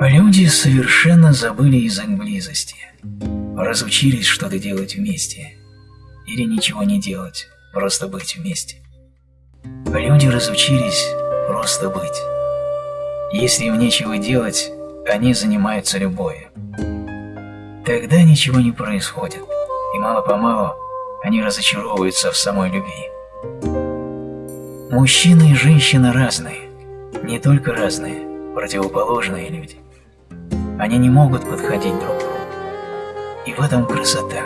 Люди совершенно забыли язык близости, разучились что-то делать вместе, или ничего не делать, просто быть вместе. Люди разучились просто быть. Если им нечего делать, они занимаются любовью. Тогда ничего не происходит, и мало-помалу они разочаровываются в самой любви. Мужчина и женщина разные, не только разные, противоположные люди. Они не могут подходить друг к другу. И в этом красота.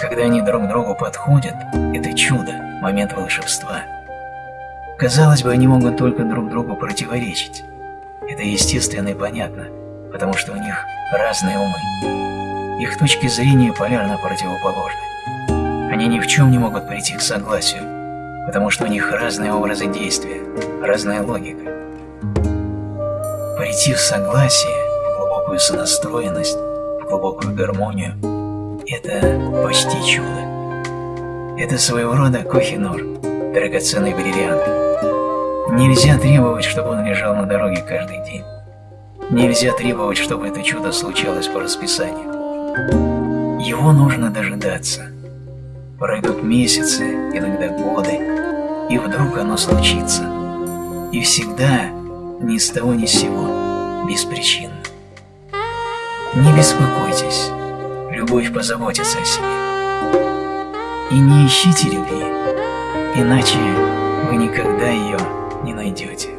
Когда они друг другу подходят, это чудо, момент волшебства. Казалось бы, они могут только друг другу противоречить. Это естественно и понятно, потому что у них разные умы. Их точки зрения полярно противоположны. Они ни в чем не могут прийти к согласию, потому что у них разные образы действия, разная логика. Прийти в согласие, глубокую сонастроенность, в глубокую гармонию – это почти чудо. Это своего рода кохинор, драгоценный бриллиант. Нельзя требовать, чтобы он лежал на дороге каждый день. Нельзя требовать, чтобы это чудо случалось по расписанию. Его нужно дожидаться. Пройдут месяцы, иногда годы, и вдруг оно случится. И всегда, ни с того ни с сего, беспричинно. Не беспокойтесь, любовь позаботится о себе. И не ищите любви, иначе вы никогда ее не найдете.